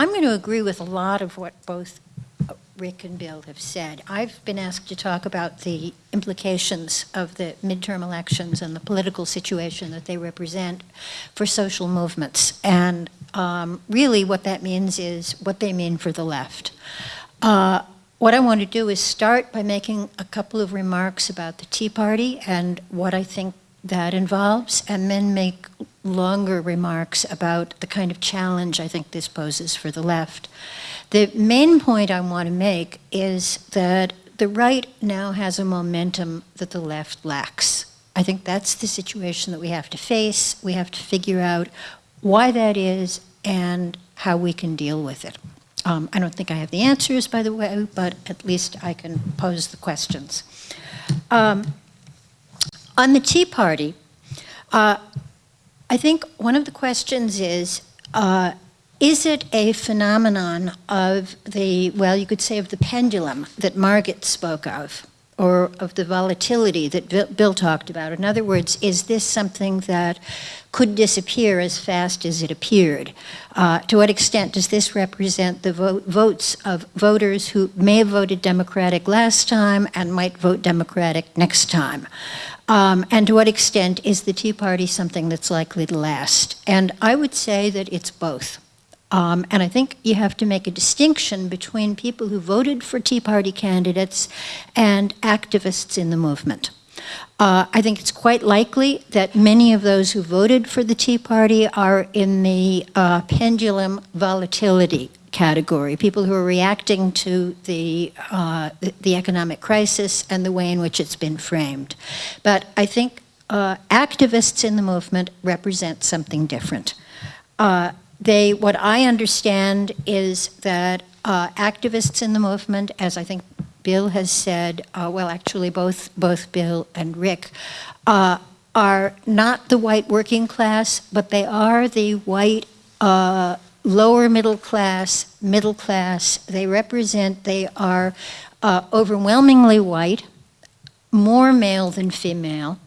I'm going to agree with a lot of what both Rick and Bill have said. I've been asked to talk about the implications of the midterm elections and the political situation that they represent for social movements. And um, really what that means is what they mean for the left. Uh, what I want to do is start by making a couple of remarks about the Tea Party and what I think that involves, and then make longer remarks about the kind of challenge I think this poses for the left. The main point I want to make is that the right now has a momentum that the left lacks. I think that's the situation that we have to face. We have to figure out why that is and how we can deal with it. Um, I don't think I have the answers, by the way, but at least I can pose the questions. Um, on the Tea Party, uh, I think one of the questions is, uh, is it a phenomenon of the, well, you could say of the pendulum that Margaret spoke of, or of the volatility that Bill talked about? In other words, is this something that could disappear as fast as it appeared? Uh, to what extent does this represent the vote, votes of voters who may have voted Democratic last time and might vote Democratic next time? Um, and to what extent is the Tea Party something that's likely to last? And I would say that it's both. Um, and I think you have to make a distinction between people who voted for Tea Party candidates and activists in the movement. Uh, I think it's quite likely that many of those who voted for the Tea Party are in the uh, pendulum volatility category, people who are reacting to the, uh, the economic crisis and the way in which it's been framed. But I think uh, activists in the movement represent something different. They, what I understand is that uh, activists in the movement, as I think Bill has said, uh, well, actually both, both Bill and Rick, uh, are not the white working class, but they are the white uh, lower middle class, middle class. They represent, they are uh, overwhelmingly white, more male than female,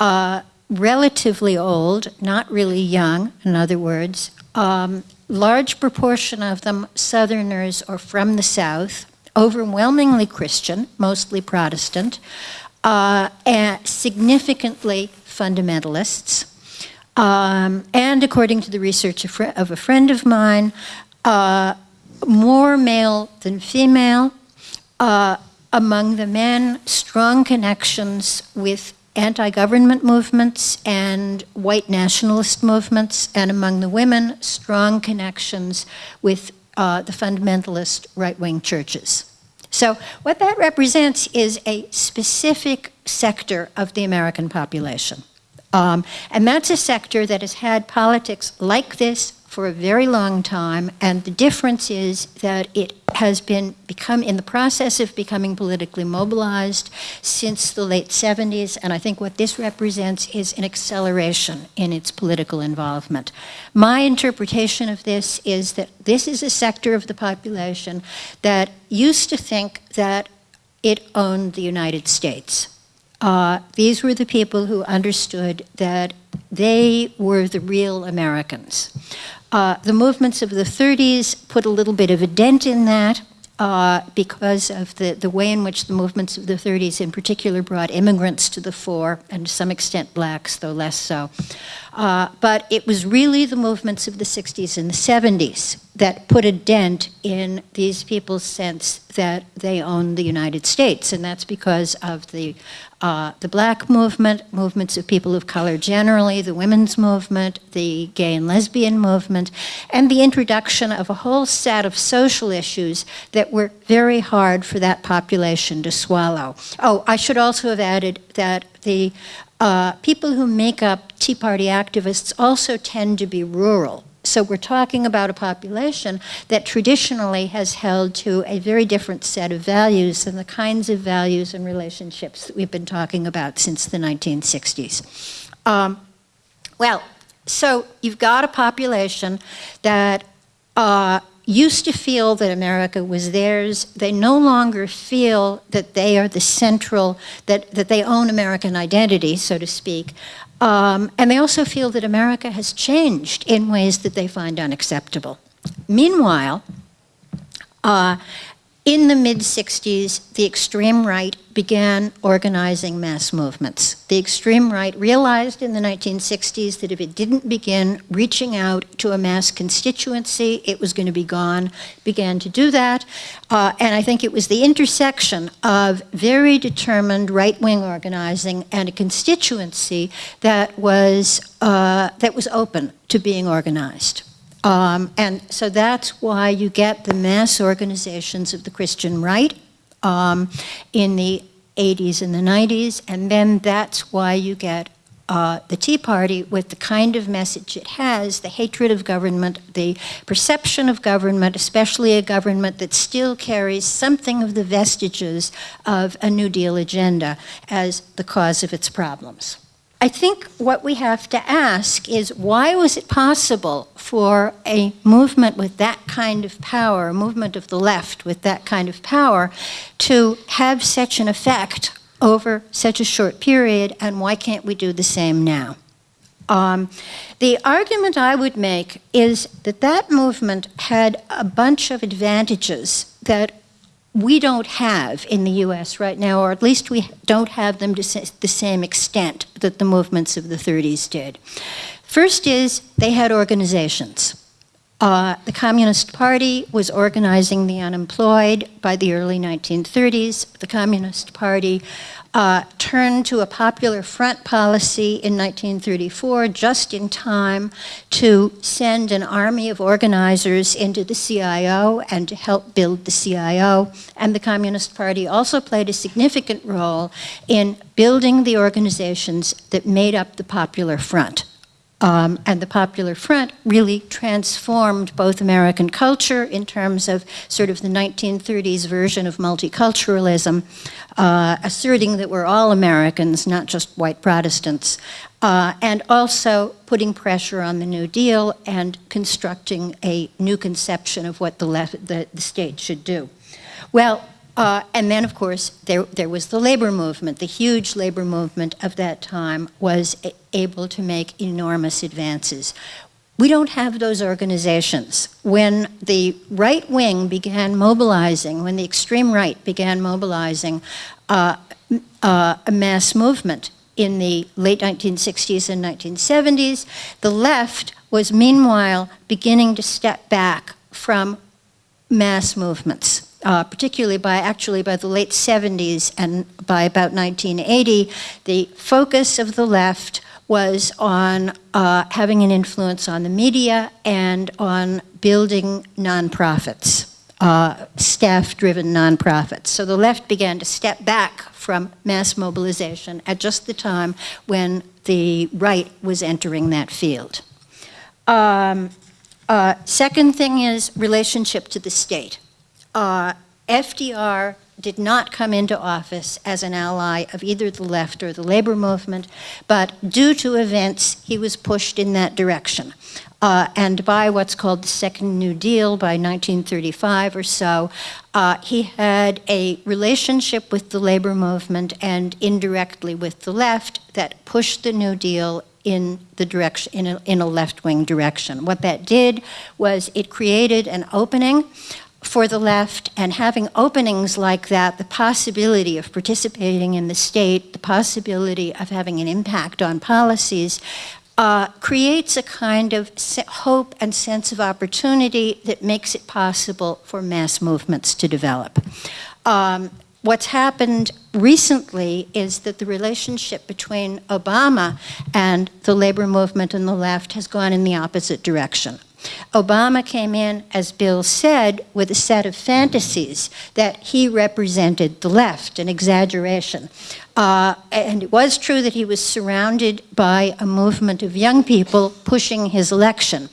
uh, relatively old, not really young, in other words, um, large proportion of them Southerners or from the South, overwhelmingly Christian, mostly Protestant, uh, and significantly fundamentalists. Um, and according to the research of, of a friend of mine, uh, more male than female. Uh, among the men, strong connections with anti-government movements and white nationalist movements, and among the women, strong connections with uh, the fundamentalist right-wing churches. So what that represents is a specific sector of the American population. Um, and that's a sector that has had politics like this for a very long time, and the difference is that it has been become in the process of becoming politically mobilized since the late 70s, and I think what this represents is an acceleration in its political involvement. My interpretation of this is that this is a sector of the population that used to think that it owned the United States. Uh, these were the people who understood that they were the real Americans. Uh, the movements of the 30s put a little bit of a dent in that uh, because of the, the way in which the movements of the 30s in particular brought immigrants to the fore, and to some extent blacks, though less so. Uh, but it was really the movements of the 60s and the 70s that put a dent in these people's sense that they own the United States, and that's because of the uh, the black movement, movements of people of color generally, the women's movement, the gay and lesbian movement, and the introduction of a whole set of social issues that were very hard for that population to swallow. Oh, I should also have added that the uh, people who make up Tea Party activists also tend to be rural. So we're talking about a population that traditionally has held to a very different set of values than the kinds of values and relationships that we've been talking about since the 1960s. Um, well, so you've got a population that uh, used to feel that America was theirs. They no longer feel that they are the central, that, that they own American identity, so to speak. Um, and they also feel that America has changed in ways that they find unacceptable. Meanwhile, uh, in the mid 60s, the extreme right began organizing mass movements. The extreme right realized in the 1960s that if it didn't begin reaching out to a mass constituency, it was going to be gone, began to do that. Uh, and I think it was the intersection of very determined right-wing organizing and a constituency that was, uh, that was open to being organized. Um, and so that's why you get the mass organizations of the Christian right um, in the 80s and the 90s, and then that's why you get uh, the Tea Party with the kind of message it has, the hatred of government, the perception of government, especially a government that still carries something of the vestiges of a New Deal agenda as the cause of its problems. I think what we have to ask is why was it possible for a movement with that kind of power, a movement of the left with that kind of power, to have such an effect over such a short period, and why can't we do the same now? Um, the argument I would make is that that movement had a bunch of advantages that we don't have in the US right now, or at least we don't have them to the same extent that the movements of the 30s did. First is they had organizations. Uh, the Communist Party was organizing the unemployed by the early 1930s. The Communist Party uh, turned to a popular front policy in 1934 just in time to send an army of organizers into the CIO and to help build the CIO. And the Communist Party also played a significant role in building the organizations that made up the Popular Front. Um, and the Popular Front really transformed both American culture in terms of sort of the 1930s version of multiculturalism, uh, asserting that we're all Americans, not just white Protestants, uh, and also putting pressure on the New Deal and constructing a new conception of what the, left, the, the state should do. Well, uh, and then, of course, there, there was the labor movement. The huge labor movement of that time was able to make enormous advances. We don't have those organizations. When the right wing began mobilizing, when the extreme right began mobilizing uh, uh, a mass movement in the late 1960s and 1970s, the left was meanwhile beginning to step back from mass movements uh, particularly by actually by the late 70s and by about 1980, the focus of the left was on uh, having an influence on the media and on building nonprofits, uh, staff-driven nonprofits. So the left began to step back from mass mobilization at just the time when the right was entering that field. Um, uh, second thing is relationship to the state uh, FDR did not come into office as an ally of either the left or the labor movement, but due to events, he was pushed in that direction. Uh, and by what's called the Second New Deal, by 1935 or so, uh, he had a relationship with the labor movement and indirectly with the left that pushed the New Deal in the direction in a, in a left-wing direction. What that did was it created an opening for the left and having openings like that, the possibility of participating in the state, the possibility of having an impact on policies, uh, creates a kind of hope and sense of opportunity that makes it possible for mass movements to develop. Um, what's happened recently is that the relationship between Obama and the labor movement and the left has gone in the opposite direction. Obama came in, as Bill said, with a set of fantasies that he represented the left, an exaggeration. Uh, and it was true that he was surrounded by a movement of young people pushing his election.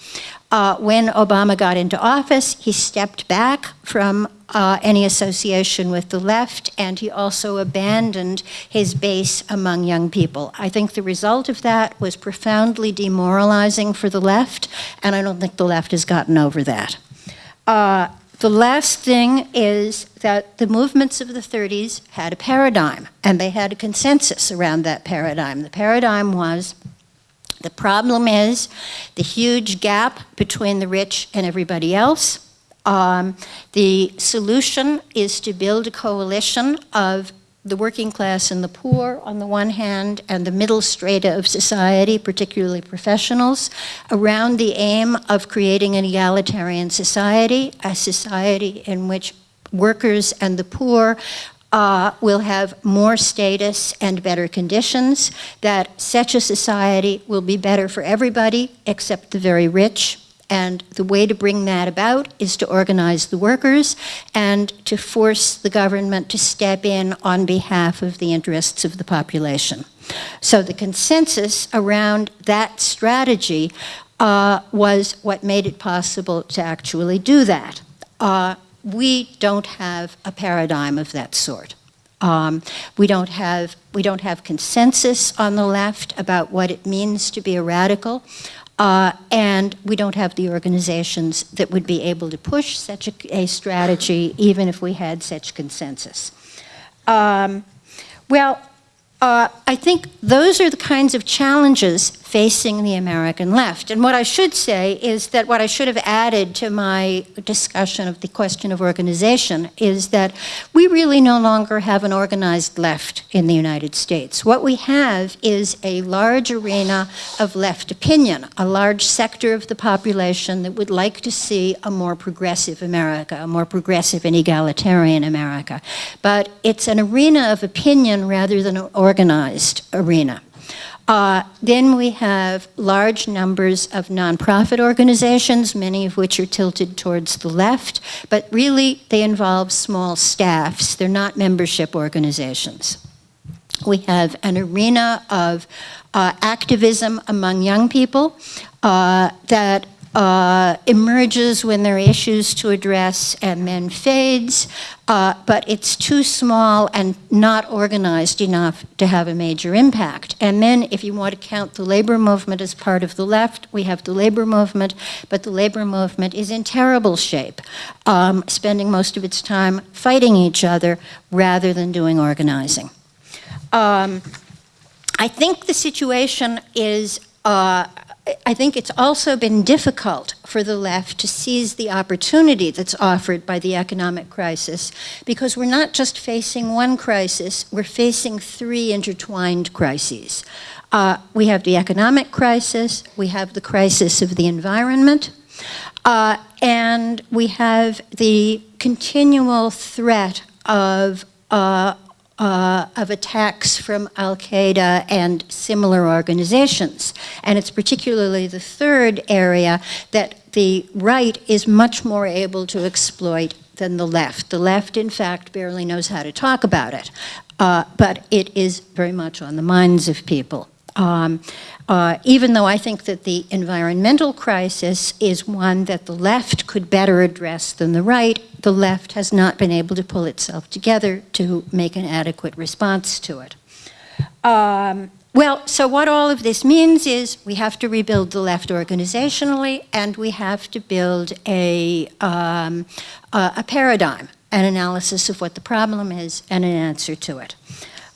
Uh, when Obama got into office, he stepped back from uh, any association with the left, and he also abandoned his base among young people. I think the result of that was profoundly demoralizing for the left, and I don't think the left has gotten over that. Uh, the last thing is that the movements of the 30s had a paradigm, and they had a consensus around that paradigm. The paradigm was The problem is the huge gap between the rich and everybody else. Um, the solution is to build a coalition of the working class and the poor on the one hand, and the middle strata of society, particularly professionals, around the aim of creating an egalitarian society, a society in which workers and the poor uh, will have more status and better conditions, that such a society will be better for everybody except the very rich, and the way to bring that about is to organize the workers and to force the government to step in on behalf of the interests of the population. So the consensus around that strategy uh, was what made it possible to actually do that. Uh, we don't have a paradigm of that sort. Um, we don't have we don't have consensus on the left about what it means to be a radical. Uh, and we don't have the organizations that would be able to push such a, a strategy even if we had such consensus. Um, well, uh, I think those are the kinds of challenges facing the American left. And what I should say is that what I should have added to my discussion of the question of organization is that we really no longer have an organized left in the United States. What we have is a large arena of left opinion, a large sector of the population that would like to see a more progressive America, a more progressive and egalitarian America. But it's an arena of opinion rather than an organized arena. Uh, then we have large numbers of nonprofit organizations, many of which are tilted towards the left, but really they involve small staffs. They're not membership organizations. We have an arena of uh, activism among young people uh, that uh, emerges when there are issues to address and then fades, uh, but it's too small and not organized enough to have a major impact. And then if you want to count the labor movement as part of the left, we have the labor movement, but the labor movement is in terrible shape, um, spending most of its time fighting each other rather than doing organizing. Um, I think the situation is uh, I think it's also been difficult for the left to seize the opportunity that's offered by the economic crisis because we're not just facing one crisis, we're facing three intertwined crises. Uh, we have the economic crisis, we have the crisis of the environment, uh, and we have the continual threat of uh, uh, of attacks from al-Qaeda and similar organizations. And it's particularly the third area that the right is much more able to exploit than the left. The left, in fact, barely knows how to talk about it, uh, but it is very much on the minds of people. Um, uh, even though I think that the environmental crisis is one that the left could better address than the right, the left has not been able to pull itself together to make an adequate response to it. Um, well, so what all of this means is we have to rebuild the left organizationally and we have to build a, um, a, a paradigm, an analysis of what the problem is and an answer to it.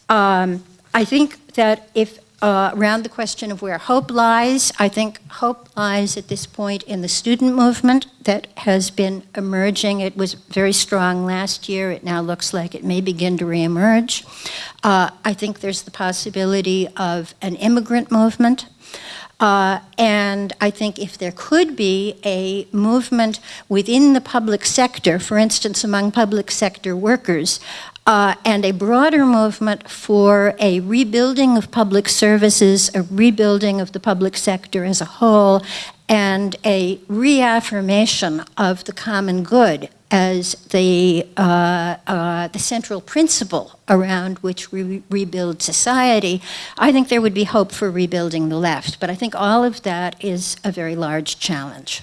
Um, I think that if uh, around the question of where hope lies. I think hope lies at this point in the student movement that has been emerging. It was very strong last year. It now looks like it may begin to reemerge. Uh, I think there's the possibility of an immigrant movement. Uh, and I think if there could be a movement within the public sector, for instance, among public sector workers, uh, and a broader movement for a rebuilding of public services, a rebuilding of the public sector as a whole, and a reaffirmation of the common good as the, uh, uh, the central principle around which we rebuild society, I think there would be hope for rebuilding the left. But I think all of that is a very large challenge.